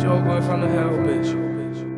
Joe boy from the hell, bitch.